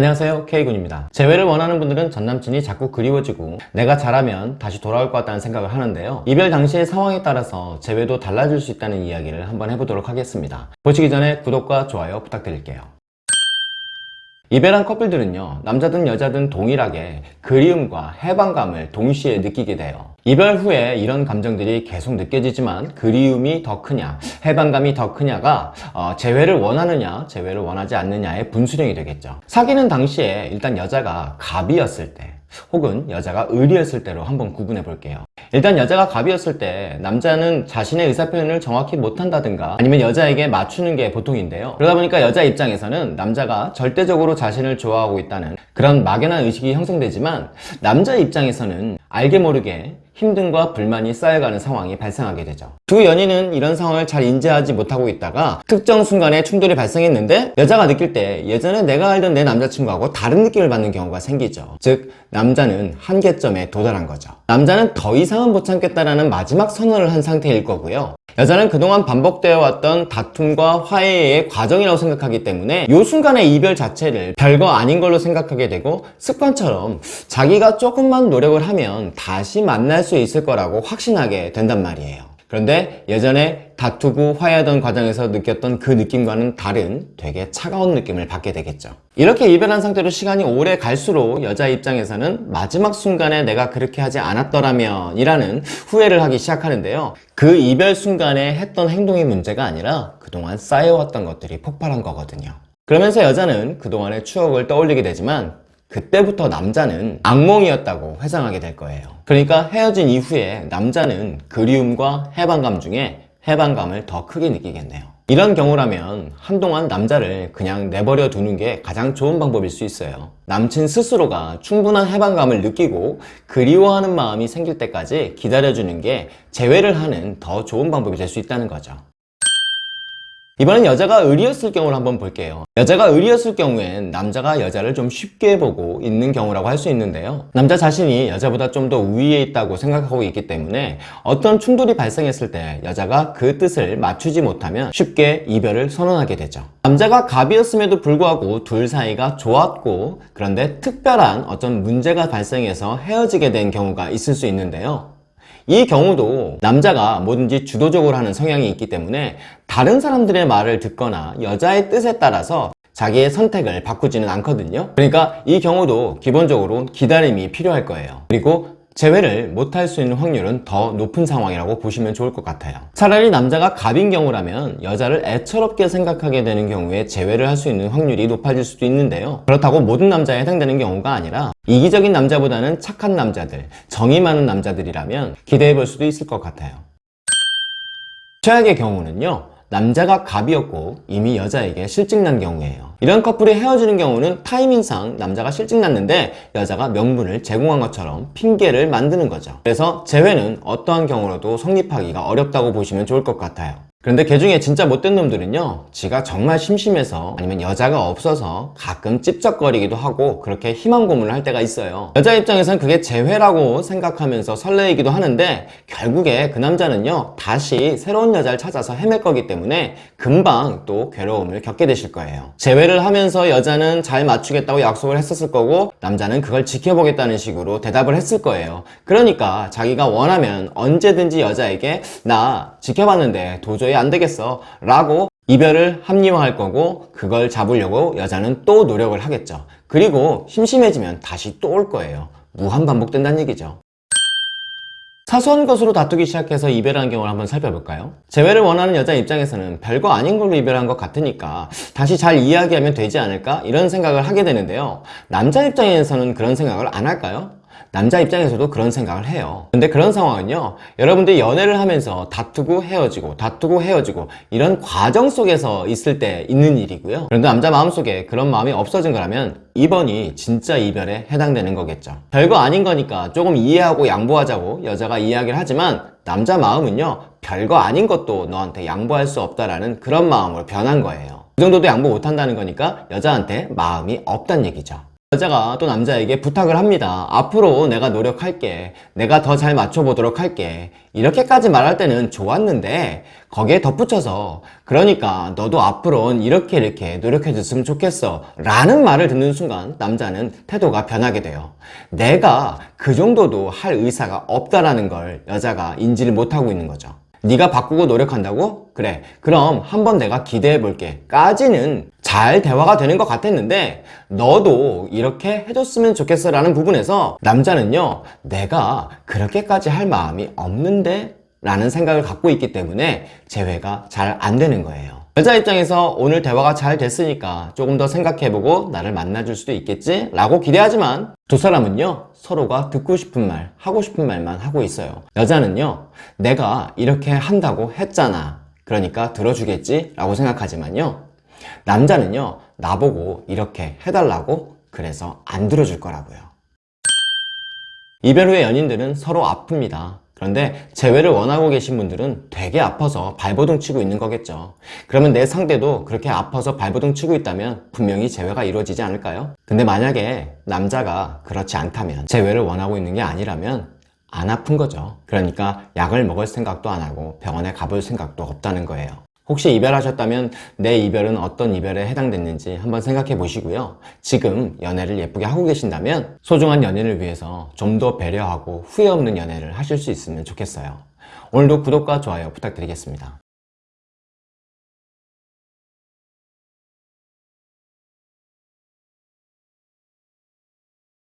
안녕하세요 K군입니다. 재회를 원하는 분들은 전남친이 자꾸 그리워지고 내가 잘하면 다시 돌아올 것 같다는 생각을 하는데요. 이별 당시의 상황에 따라서 재회도 달라질 수 있다는 이야기를 한번 해보도록 하겠습니다. 보시기 전에 구독과 좋아요 부탁드릴게요. 이별한 커플들은요 남자든 여자든 동일하게 그리움과 해방감을 동시에 느끼게 돼요 이별 후에 이런 감정들이 계속 느껴지지만 그리움이 더 크냐 해방감이 더 크냐가 어, 재회를 원하느냐 재회를 원하지 않느냐의 분수령이 되겠죠. 사귀는 당시에 일단 여자가 갑이었을 때 혹은 여자가 을이었을 때로 한번 구분해 볼게요. 일단 여자가 갑이었을 때 남자는 자신의 의사표현을 정확히 못한다든가 아니면 여자에게 맞추는 게 보통인데요. 그러다 보니까 여자 입장에서는 남자가 절대적으로 자신을 좋아하고 있다는 그런 막연한 의식이 형성되지만 남자 입장에서는 알게 모르게 힘듦과 불만이 쌓여가는 상황이 발생하게 되죠. 두 연인은 이런 상황을 잘 인지하지 못하고 있다가 특정 순간에 충돌이 발생했는데 여자가 느낄 때 예전에 내가 알던 내 남자친구하고 다른 느낌을 받는 경우가 생기죠. 즉 남자는 한계점에 도달한 거죠. 남자는 더 이상은 못 참겠다라는 마지막 선언을 한 상태일 거고요 여자는 그동안 반복되어 왔던 다툼과 화해의 과정이라고 생각하기 때문에 이 순간의 이별 자체를 별거 아닌 걸로 생각하게 되고 습관처럼 자기가 조금만 노력을 하면 다시 만날 수 있을 거라고 확신하게 된단 말이에요 그런데 예전에 다투고 화해하던 과정에서 느꼈던 그 느낌과는 다른 되게 차가운 느낌을 받게 되겠죠. 이렇게 이별한 상태로 시간이 오래 갈수록 여자 입장에서는 마지막 순간에 내가 그렇게 하지 않았더라면 이라는 후회를 하기 시작하는데요. 그 이별 순간에 했던 행동이 문제가 아니라 그동안 쌓여왔던 것들이 폭발한 거거든요. 그러면서 여자는 그동안의 추억을 떠올리게 되지만 그때부터 남자는 악몽이었다고 회상하게 될 거예요. 그러니까 헤어진 이후에 남자는 그리움과 해방감 중에 해방감을 더 크게 느끼겠네요. 이런 경우라면 한동안 남자를 그냥 내버려 두는 게 가장 좋은 방법일 수 있어요. 남친 스스로가 충분한 해방감을 느끼고 그리워하는 마음이 생길 때까지 기다려주는 게 재회를 하는 더 좋은 방법이 될 수 있다는 거죠 이번엔 여자가 을이었을 경우를 한번 볼게요. 여자가 을이었을 경우엔 남자가 여자를 좀 쉽게 보고 있는 경우라고 할 수 있는데요. 남자 자신이 여자보다 좀 더 우위에 있다고 생각하고 있기 때문에 어떤 충돌이 발생했을 때 여자가 그 뜻을 맞추지 못하면 쉽게 이별을 선언하게 되죠. 남자가 갑이었음에도 불구하고 둘 사이가 좋았고 그런데 특별한 어떤 문제가 발생해서 헤어지게 된 경우가 있을 수 있는데요 이 경우도 남자가 뭐든지 주도적으로 하는 성향이 있기 때문에 다른 사람들의 말을 듣거나 여자의 뜻에 따라서 자기의 선택을 바꾸지는 않거든요. 그러니까 이 경우도 기본적으로 기다림이 필요할 거예요. 그리고 재회를 못할 수 있는 확률은 더 높은 상황이라고 보시면 좋을 것 같아요. 차라리 남자가 갑인 경우라면 여자를 애처롭게 생각하게 되는 경우에 재회를 할 수 있는 확률이 높아질 수도 있는데요. 그렇다고 모든 남자에 해당되는 경우가 아니라 이기적인 남자보다는 착한 남자들, 정이 많은 남자들이라면 기대해 볼 수도 있을 것 같아요. 최악의 경우는요 남자가 갑이었고 이미 여자에게 실직 난 경우예요. 이런 커플이 헤어지는 경우는 타이밍상 남자가 실직 났는데 여자가 명분을 제공한 것처럼 핑계를 만드는 거죠. 그래서 재회는 어떠한 경우로도 성립하기가 어렵다고 보시면 좋을 것 같아요 그런데 그 중에 진짜 못된 놈들은요 지가 정말 심심해서 아니면 여자가 없어서 가끔 찝쩍거리기도 하고 그렇게 희망 고문을 할 때가 있어요. 여자 입장에선 그게 재회라고 생각하면서 설레이기도 하는데 결국에 그 남자는요 다시 새로운 여자를 찾아서 헤맬 거기 때문에 금방 또 괴로움을 겪게 되실 거예요. 재회를 하면서 여자는 잘 맞추겠다고 약속을 했었을 거고 남자는 그걸 지켜보겠다는 식으로 대답을 했을 거예요. 그러니까 자기가 원하면 언제든지 여자에게 나 지켜봤는데 도저히 안 되겠어 라고 이별을 합리화할 거고 그걸 잡으려고 여자는 또 노력을 하겠죠 그리고 심심해지면 다시 또 올 거예요 무한 반복된다는 얘기죠 사소한 것으로 다투기 시작해서 이별한 경우를 한번 살펴볼까요? 재회를 원하는 여자 입장에서는 별거 아닌 걸로 이별한 것 같으니까 다시 잘 이야기하면 되지 않을까? 이런 생각을 하게 되는데요 남자 입장에서는 그런 생각을 안 할까요? 남자 입장에서도 그런 생각을 해요. 근데 그런 상황은요 여러분들이 연애를 하면서 다투고 헤어지고 다투고 헤어지고 이런 과정 속에서 있을 때 있는 일이고요. 그런데 남자 마음속에 그런 마음이 없어진 거라면 이번이 진짜 이별에 해당되는 거겠죠. 별거 아닌 거니까 조금 이해하고 양보하자고 여자가 이야기를 하지만 남자 마음은요 별거 아닌 것도 너한테 양보할 수 없다라는 그런 마음으로 변한 거예요. 그 정도도 양보 못한다는 거니까 여자한테 마음이 없단 얘기죠 여자가 또 남자에게 부탁을 합니다. 앞으로 내가 노력할게. 내가 더 잘 맞춰보도록 할게. 이렇게까지 말할 때는 좋았는데 거기에 덧붙여서 그러니까 너도 앞으로는 이렇게 이렇게 노력해 줬으면 좋겠어 라는 말을 듣는 순간 남자는 태도가 변하게 돼요. 내가 그 정도도 할 의사가 없다라는 걸 여자가 인지를 못하고 있는 거죠. 네가 바꾸고 노력한다고? 그래. 그럼 한번 내가 기대해 볼게. 까지는 잘 대화가 되는 것 같았는데 너도 이렇게 해줬으면 좋겠어 라는 부분에서 남자는요 내가 그렇게까지 할 마음이 없는데 라는 생각을 갖고 있기 때문에 재회가 잘 안 되는 거예요 여자 입장에서 오늘 대화가 잘 됐으니까 조금 더 생각해보고 나를 만나줄 수도 있겠지? 라고 기대하지만 두 사람은요 서로가 듣고 싶은 말, 하고 싶은 말만 하고 있어요 여자는요 내가 이렇게 한다고 했잖아 그러니까 들어주겠지? 라고 생각하지만요 남자는요 나보고 이렇게 해달라고 그래서 안 들어줄 거라고요 이별 후에 연인들은 서로 아픕니다. 그런데 재회를 원하고 계신 분들은 되게 아파서 발버둥 치고 있는 거겠죠. 그러면 내 상대도 그렇게 아파서 발버둥 치고 있다면 분명히 재회가 이루어지지 않을까요? 근데 만약에 남자가 그렇지 않다면 재회를 원하고 있는 게 아니라면 안 아픈 거죠. 그러니까 약을 먹을 생각도 안 하고 병원에 가볼 생각도 없다는 거예요. 혹시 이별하셨다면 내 이별은 어떤 이별에 해당됐는지 한번 생각해 보시고요. 지금 연애를 예쁘게 하고 계신다면 소중한 연인을 위해서 좀 더 배려하고 후회 없는 연애를 하실 수 있으면 좋겠어요. 오늘도 구독과 좋아요 부탁드리겠습니다.